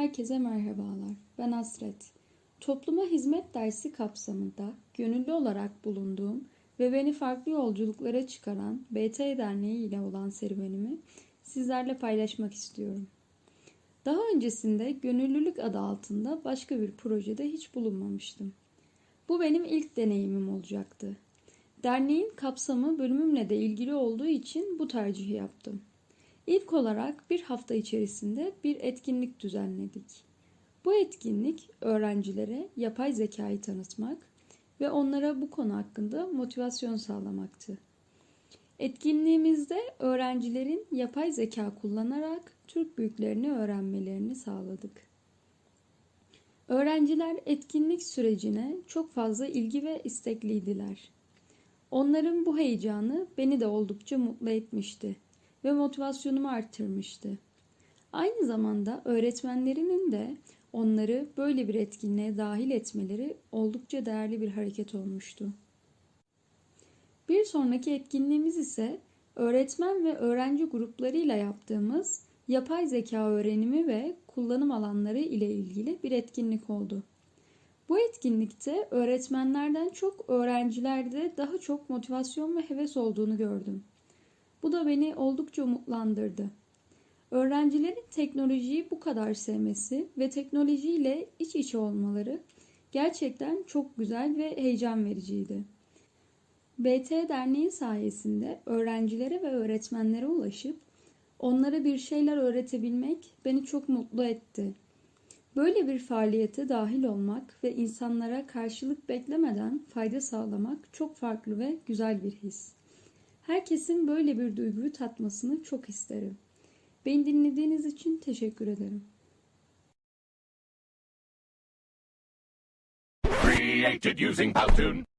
Herkese merhabalar. Ben Asret. Topluma hizmet dersi kapsamında gönüllü olarak bulunduğum ve beni farklı yolculuklara çıkaran BT Derneği ile olan serüvenimi sizlerle paylaşmak istiyorum. Daha öncesinde gönüllülük adı altında başka bir projede hiç bulunmamıştım. Bu benim ilk deneyimim olacaktı. Derneğin kapsamı bölümümle de ilgili olduğu için bu tercihi yaptım. İlk olarak bir hafta içerisinde bir etkinlik düzenledik. Bu etkinlik öğrencilere yapay zekayı tanıtmak ve onlara bu konu hakkında motivasyon sağlamaktı. Etkinliğimizde öğrencilerin yapay zeka kullanarak Türk büyüklerini öğrenmelerini sağladık. Öğrenciler etkinlik sürecine çok fazla ilgi ve istekliydiler. Onların bu heyecanı beni de oldukça mutlu etmişti ve motivasyonumu arttırmıştı. Aynı zamanda öğretmenlerinin de onları böyle bir etkinliğe dahil etmeleri oldukça değerli bir hareket olmuştu. Bir sonraki etkinliğimiz ise öğretmen ve öğrenci gruplarıyla yaptığımız yapay zeka öğrenimi ve kullanım alanları ile ilgili bir etkinlik oldu. Bu etkinlikte öğretmenlerden çok öğrencilerde daha çok motivasyon ve heves olduğunu gördüm. Bu da beni oldukça umutlandırdı. Öğrencilerin teknolojiyi bu kadar sevmesi ve teknolojiyle iç içe olmaları gerçekten çok güzel ve heyecan vericiydi. BT Derneği sayesinde öğrencilere ve öğretmenlere ulaşıp onlara bir şeyler öğretebilmek beni çok mutlu etti. Böyle bir faaliyete dahil olmak ve insanlara karşılık beklemeden fayda sağlamak çok farklı ve güzel bir his. Herkesin böyle bir duyguyu tatmasını çok isterim. Beni dinlediğiniz için teşekkür ederim. Created using Powtoon.